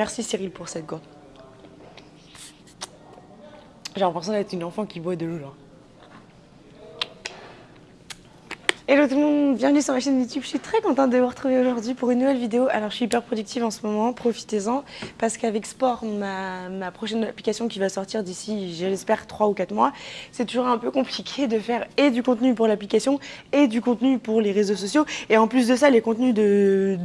Merci Cyril pour cette gourde. J'ai l'impression d'être une enfant qui boit de l'eau là. Hello tout le monde, bienvenue sur ma chaîne YouTube. Je suis très contente de vous retrouver aujourd'hui pour une nouvelle vidéo. Alors je suis hyper productive en ce moment, profitez-en parce qu'avec Sport, ma, prochaine application qui va sortir d'ici, j'espère, 3 ou 4 mois, c'est toujours un peu compliqué de faire et du contenu pour l'application et du contenu pour les réseaux sociaux. Et en plus de ça, les contenus de,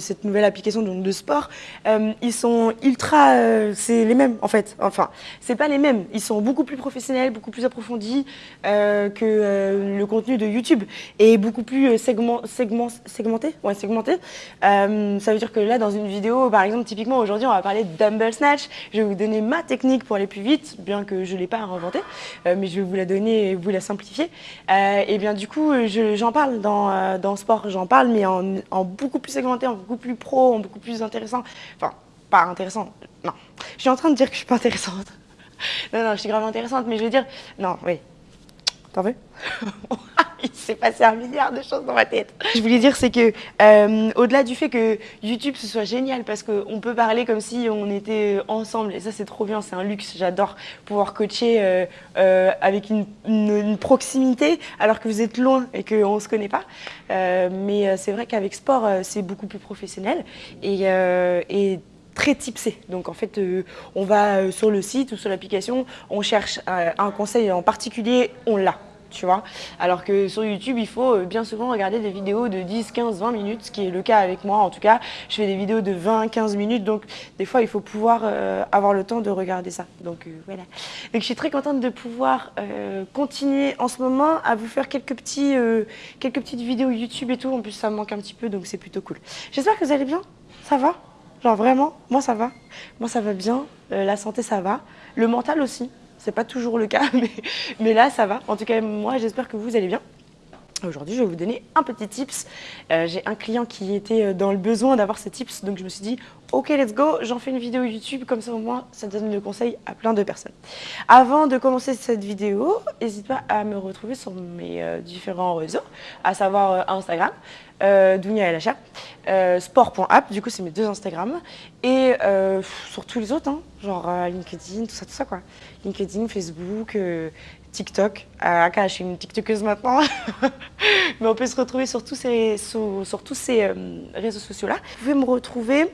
cette nouvelle application donc de Sport, euh, ils sont ultra, euh, c'est les mêmes en fait. Enfin, c'est pas les mêmes, ils sont beaucoup plus professionnels, beaucoup plus approfondis euh, que le contenu de YouTube et beaucoup plus euh, segment, segment, segmenté. Ouais, segmenté. Euh, ça veut dire que là, dans une vidéo, par exemple, typiquement aujourd'hui, on va parler de dumbbell snatch. Je vais vous donner ma technique pour aller plus vite, bien que je ne l'ai pas inventée, euh, mais je vais vous la donner et vous la simplifier. et bien du coup, j'en parle dans, dans sport, j'en parle, mais en, beaucoup plus segmenté, en beaucoup plus pro, en beaucoup plus intéressant. Enfin, pas intéressant, non. Je suis en train de dire que je suis pas intéressante. non, non, je suis grave intéressante, mais je veux dire, non, oui. T'en veux? il s'est passé un milliard de choses dans ma tête. Je voulais dire, c'est que euh, au-delà du fait que YouTube ce soit génial, parce qu'on peut parler comme si on était ensemble, et ça c'est trop bien, c'est un luxe, j'adore pouvoir coacher euh, euh, avec une, proximité alors que vous êtes loin et qu'on ne se connaît pas. mais c'est vrai qu'avec sport, c'est beaucoup plus professionnel et, et très tipsé. Donc en fait, on va sur le site ou sur l'application, on cherche un conseil en particulier, on l'a Alors que sur YouTube, il faut euh, bien souvent regarder des vidéos de 10, 15, 20 minutes, ce qui est le cas avec moi en tout cas. Je fais des vidéos de 20, 15 minutes, donc des fois, il faut pouvoir euh, avoir le temps de regarder ça. Donc euh, voilà. Donc je suis très contente de pouvoir continuer en ce moment à vous faire quelques petites vidéos YouTube et tout. En plus, ça me manque un petit peu, donc c'est plutôt cool. J'espère que vous allez bien. Ça va? Genre vraiment, moi ça va? Moi ça va bien. la santé, ça va. Le mental aussi. C'est pas toujours le cas, mais, là, ça va. En tout cas, moi, j'espère que vous allez bien. Aujourd'hui, je vais vous donner un petit tips. Euh, j'ai un client qui était euh, dans le besoin d'avoir ces tips, donc je me suis dit, ok, let's go, j'en fais une vidéo YouTube, comme ça au moins, ça donne le conseil à plein de personnes. Avant de commencer cette vidéo, n'hésite pas à me retrouver sur mes euh, différents réseaux, à savoir Instagram, Dounia LHA, euh, sport.app, du coup c'est mes deux Instagram, et sur tous les autres, hein, genre LinkedIn, tout ça, tout ça quoi. LinkedIn, Facebook, TikTok. je suis une TikTokeuse maintenant, mais on peut se retrouver sur tous ces, sur, tous ces réseaux sociaux-là. Vous pouvez me retrouver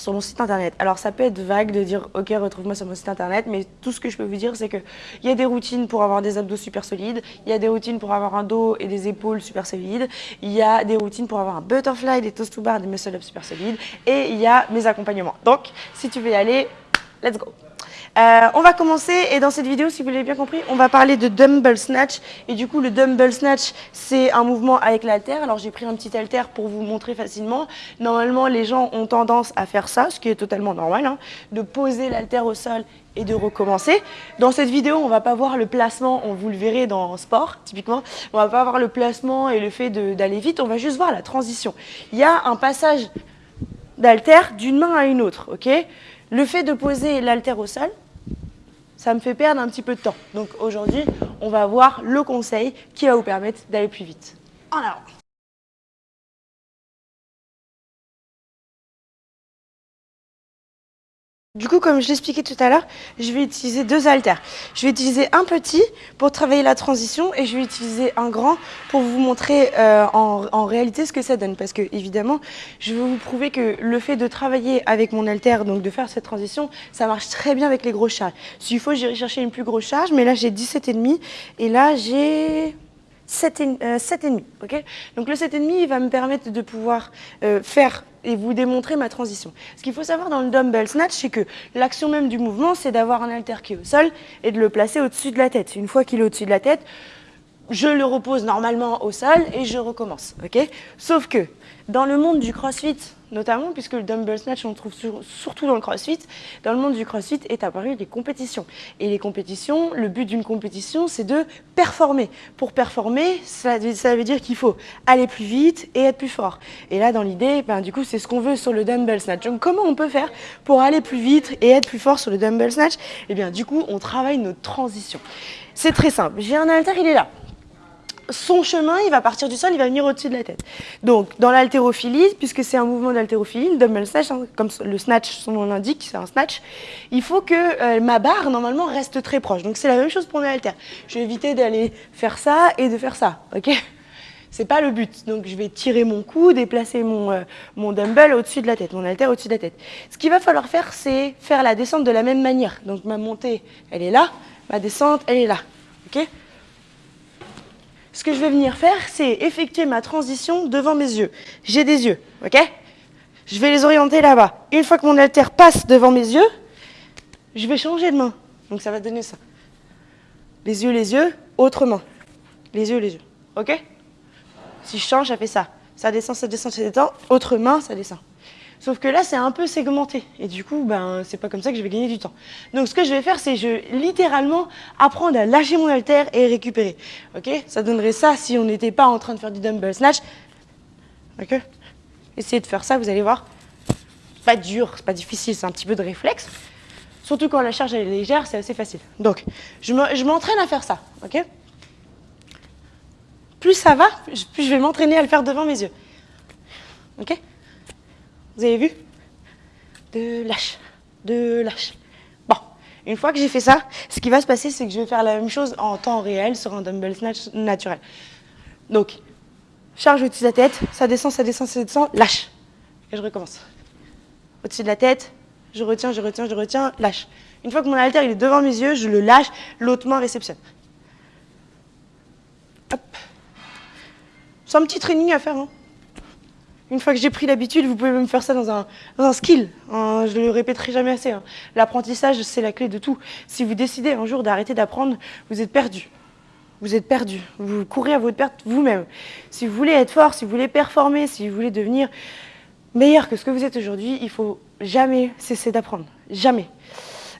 sur mon site internet. Alors ça peut être vague de dire ok retrouve-moi sur mon site internet mais tout ce que je peux vous dire c'est qu'il y a des routines pour avoir des abdos super solides, il y a des routines pour avoir un dos et des épaules super solides, il y a des routines pour avoir un butterfly, des toast to bar, des muscle ups super solides et il y a mes accompagnements. Donc si tu veux y aller, let's go euh, on va commencer et dans cette vidéo, si vous l'avez bien compris, on va parler de dumbbell snatch. Et du coup, le dumbbell snatch, c'est un mouvement avec l'halter. Alors, j'ai pris un petit halter pour vous montrer facilement. Normalement, les gens ont tendance à faire ça, ce qui est totalement normal, hein, de poser l'halter au sol et de recommencer. Dans cette vidéo, on va pas voir le placement, on vous le verrez dans sport, typiquement. On va pas voir le placement et le fait d'aller vite, on va juste voir la transition. Il y a un passage d'halter d'une main à une autre, ok? Le fait de poser l'halter au sol, ça me fait perdre un petit peu de temps. Donc aujourd'hui, on va voir le conseil qui va vous permettre d'aller plus vite. En avant Du coup, comme je l'expliquais tout à l'heure, je vais utiliser deux haltères. Je vais utiliser un petit pour travailler la transition et je vais utiliser un grand pour vous montrer euh, en, réalité ce que ça donne. Parce que évidemment, je veux vous prouver que le fait de travailler avec mon haltère, donc de faire cette transition, ça marche très bien avec les grosses charges. S'il faut, j'irai chercher une plus grosse charge, mais là j'ai 17,5 et là j'ai 7,5. Euh, Donc le 7,5, il va me permettre de pouvoir euh, faire et vous démontrer ma transition. Ce qu'il faut savoir dans le dumbbell snatch, c'est que l'action même du mouvement, c'est d'avoir un halter qui est au sol et de le placer au-dessus de la tête. Une fois qu'il est au-dessus de la tête, je le repose normalement au sol et je recommence. Sauf que dans le monde du crossfit, notamment puisque le dumbbell snatch on le trouve surtout dans le crossfit, dans le monde du crossfit est apparu des compétitions. Et les compétitions, le but d'une compétition c'est de performer. Pour performer, ça, veut dire qu'il faut aller plus vite et être plus fort. Et là dans l'idée, ben, du coup c'est ce qu'on veut sur le dumbbell snatch. Donc comment on peut faire pour aller plus vite et être plus fort sur le dumbbell snatch Eh bien du coup on travaille notre transition. C'est très simple, j'ai un halter, il est là. Son chemin, il va partir du sol, il va venir au-dessus de la tête. Donc, dans l'haltérophilie, puisque c'est un mouvement d'haltérophilie, le snatch, hein, comme le snatch, son nom l'indique, c'est un snatch, il faut que euh, ma barre, normalement, reste très proche. Donc, c'est la même chose pour mes haltères. Je vais éviter d'aller faire ça et de faire ça, ok? C'est pas le but. Donc je vais tirer mon cou, déplacer mon, euh, mon dumbbell au-dessus de la tête, mon haltère au-dessus de la tête. Ce qu'il va falloir faire, c'est faire la descente de la même manière. Donc ma montée, elle est là, ma descente, elle est là. ok? Ce que je vais venir faire, c'est effectuer ma transition devant mes yeux. J'ai des yeux, ok? Je vais les orienter là-bas. Une fois que mon haltère passe devant mes yeux, je vais changer de main. Donc ça va donner ça. Les yeux, les yeux, autre main. Les yeux, les yeux. Ok? Si je change, ça fait ça. Ça descend, ça descend, ça descend. Autre main, ça descend. Sauf que là, c'est un peu segmenté. Et du coup, ben, c'est pas comme ça que je vais gagner du temps. Donc, ce que je vais faire, c'est je littéralement apprendre à lâcher mon halter et récupérer. Ok? Ça donnerait ça si on n'était pas en train de faire du dumbbell snatch. Ok? Essayez de faire ça, vous allez voir. Pas dur, c'est pas difficile, c'est un petit peu de réflexe. Surtout quand la charge est légère, c'est assez facile. Donc, je m'entraîne à faire ça. Ok? Plus ça va, plus je vais m'entraîner à le faire devant mes yeux. Ok? Vous avez vu? De lâche, de lâche. Bon, une fois que j'ai fait ça, ce qui va se passer, c'est que je vais faire la même chose en temps réel sur un dumbbell snatch naturel. Donc, charge au-dessus de la tête, ça descend, ça descend, ça descend, lâche. Et je recommence. Au-dessus de la tête, je retiens, je retiens, je retiens, lâche. Une fois que mon halter il est devant mes yeux, je le lâche, l'autre main réceptionne. Hop. C'est un petit training à faire. Hein. Une fois que j'ai pris l'habitude, vous pouvez même faire ça dans un, un skill. je ne le répéterai jamais assez. Hein. L'apprentissage, c'est la clé de tout. Si vous décidez un jour d'arrêter d'apprendre, vous êtes perdu. Vous êtes perdu. Vous courez à votre perte vous-même. Si vous voulez être fort, si vous voulez performer, si vous voulez devenir meilleur que ce que vous êtes aujourd'hui, il faut jamais cesser d'apprendre. Jamais.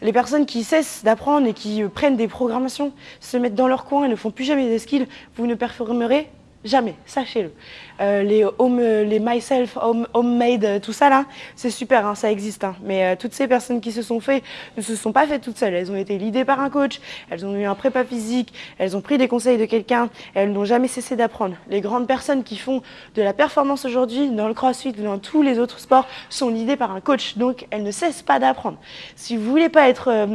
Les personnes qui cessent d'apprendre et qui prennent des programmations, se mettent dans leur coin et ne font plus jamais des skills, vous ne performerez Jamais, sachez-le. Euh, les home, les myself, home, homemade, euh, tout ça là, c'est super, hein, ça existe. Hein. Mais euh, toutes ces personnes qui se sont fait ne se sont pas faites toutes seules. Elles ont été guidées par un coach, elles ont eu un prépa physique, elles ont pris des conseils de quelqu'un, elles n'ont jamais cessé d'apprendre. Les grandes personnes qui font de la performance aujourd'hui, dans le crossfit ou dans tous les autres sports, sont guidées par un coach. Donc elles ne cessent pas d'apprendre. Si vous voulez pas être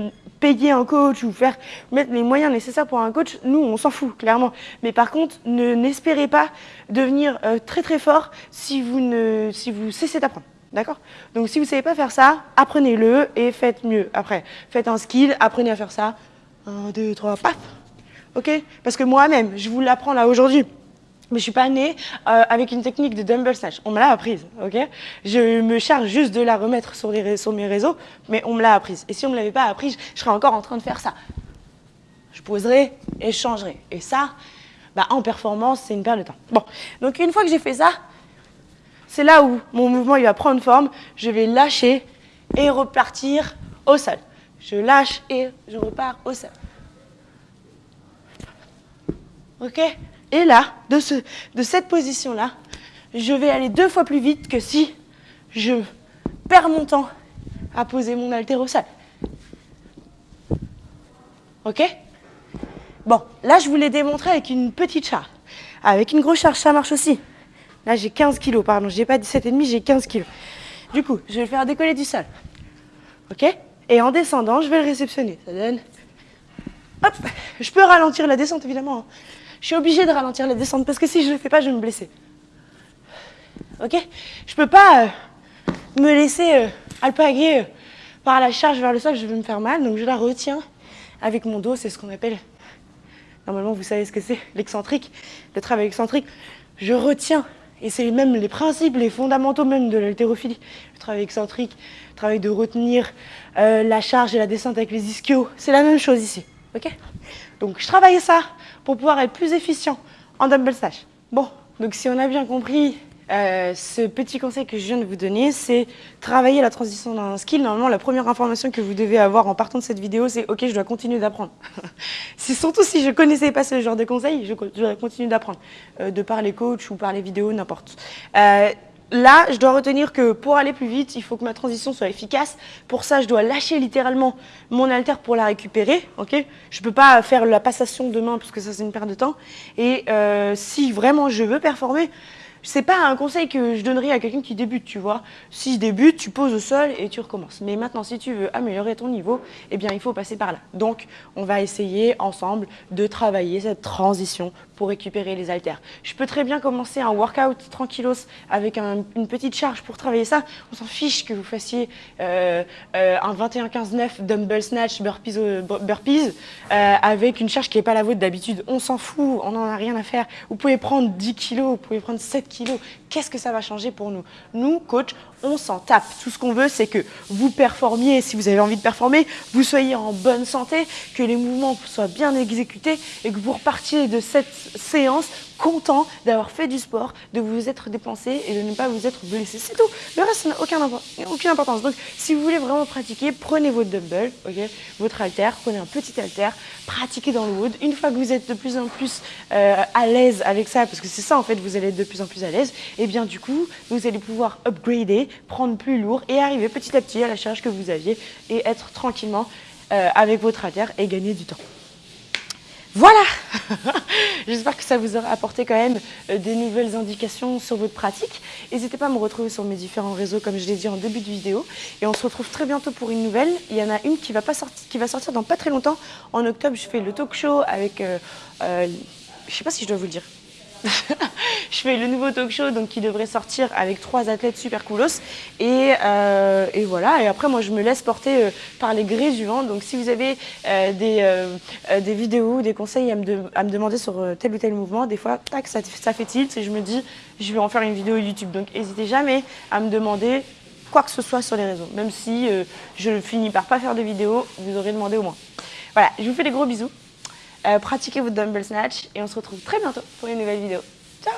payer un coach ou faire mettre les moyens nécessaires pour un coach, nous, on s'en fout, clairement. Mais par contre, ne n'espérez pas devenir euh, très très fort si vous, ne, si vous cessez d'apprendre. D'accord? Donc si vous ne savez pas faire ça, apprenez-le et faites mieux. Après, faites un skill, apprenez à faire ça. Un, deux, trois, paf Ok? Parce que moi-même, je vous l'apprends là aujourd'hui mais je suis pas née euh, avec une technique de dumbbell snatch. On me l'a apprise, ok? Je me charge juste de la remettre sur, les, mes réseaux, mais on me l'a apprise. Et si on me l'avait pas apprise, je serais encore en train de faire ça. Je poserai et je changerai. Et ça, bah, en performance, c'est une perte de temps. Bon, donc une fois que j'ai fait ça, c'est là où mon mouvement il va prendre forme. Je vais lâcher et repartir au sol. Je lâche et je repars au sol. Ok? Et là, de, ce, de cette position-là, je vais aller deux fois plus vite que si je perds mon temps à poser mon haltéro au sol. Ok? Bon, là, je vous l'ai démontré avec une petite charge. Avec une grosse charge, ça marche aussi. Là, j'ai 15 kilos, pardon, j'ai pas 17,5, j'ai 15 kilos. Du coup, je vais le faire décoller du sol. Ok? Et en descendant, je vais le réceptionner. Ça donne... Hop Je peux ralentir la descente, évidemment. Hein je suis obligée de ralentir la descente parce que si je ne le fais pas, je vais me blesser. Ok? Je peux pas euh, me laisser euh, alpaguer euh, par la charge vers le sol, je vais me faire mal, donc je la retiens avec mon dos, c'est ce qu'on appelle, normalement vous savez ce que c'est, l'excentrique, le travail excentrique. Je retiens, et c'est même les principes, les fondamentaux même de l'haltérophilie, le travail excentrique, le travail de retenir la charge et la descente avec les ischios, c'est la même chose ici. ok? Donc je travaille ça pour pouvoir être plus efficient en dumbbell snatch. Bon, donc si on a bien compris, euh, ce petit conseil que je viens de vous donner, c'est travailler la transition d'un skill. Normalement, la première information que vous devez avoir en partant de cette vidéo, c'est « Ok, je dois continuer d'apprendre ». C'est surtout si je ne connaissais pas ce genre de conseils, je dois continuer d'apprendre, euh, de par les coachs ou par les vidéos, n'importe. Euh, là, je dois retenir que pour aller plus vite, il faut que ma transition soit efficace. Pour ça, je dois lâcher littéralement mon haltère pour la récupérer. ok? Je ne peux pas faire la passation demain parce que ça, c'est une perte de temps. Et si vraiment je veux performer, c'est pas un conseil que je donnerais à quelqu'un qui débute, tu vois. Si je débute, tu poses au sol et tu recommences. Mais maintenant, si tu veux améliorer ton niveau, eh bien, il faut passer par là. Donc, on va essayer ensemble de travailler cette transition pour récupérer les haltères. Je peux très bien commencer un workout tranquillos avec une petite charge pour travailler ça. On s'en fiche que vous fassiez euh, euh, un 21-15-9 dumbbell snatch burpees, euh, burpees avec une charge qui n'est pas la vôtre d'habitude. On s'en fout, on n'en a rien à faire. Vous pouvez prendre 10 kilos, vous pouvez prendre 7 kilos. Qu'est-ce que ça va changer pour nous? Nous, coach, on s'en tape. Tout ce qu'on veut, c'est que vous performiez, si vous avez envie de performer, vous soyez en bonne santé, que les mouvements soient bien exécutés et que vous repartiez de cette séance content d'avoir fait du sport, de vous être dépensé et de ne pas vous être blessé. C'est tout. Le reste n'a aucun, aucune importance. Donc, si vous voulez vraiment pratiquer, prenez votre dumbbell, votre halter, prenez un petit halter, pratiquez dans le wood. Une fois que vous êtes de plus en plus euh, à l'aise avec ça, parce que c'est ça en fait, vous allez être de plus en plus à l'aise, et eh bien du coup, vous allez pouvoir upgrader, prendre plus lourd et arriver petit à petit à la charge que vous aviez et être tranquillement euh, avec votre halter et gagner du temps. Voilà J'espère que ça vous aura apporté quand même euh, des nouvelles indications sur votre pratique. N'hésitez pas à me retrouver sur mes différents réseaux, comme je l'ai dit en début de vidéo. Et on se retrouve très bientôt pour une nouvelle. Il y en a une qui va, pas sortir, qui va sortir dans pas très longtemps. En octobre, je fais le talk show avec... Euh, euh, je sais pas si je dois vous le dire. je fais le nouveau talk show qui devrait sortir avec trois athlètes super coolos. Et, euh, voilà, et après moi je me laisse porter euh, par les grés du vent. Donc si vous avez euh, des, des vidéos, des conseils à me, demander sur tel ou tel mouvement, des fois, tac, ça, ça fait tilt et je me dis, je vais en faire une vidéo YouTube. Donc n'hésitez jamais à me demander quoi que ce soit sur les réseaux. Même si je finis par pas faire de vidéos, vous aurez demandé au moins. Voilà, je vous fais des gros bisous. Euh, pratiquez votre dumbbell snatch et on se retrouve très bientôt pour une nouvelle vidéo. Ciao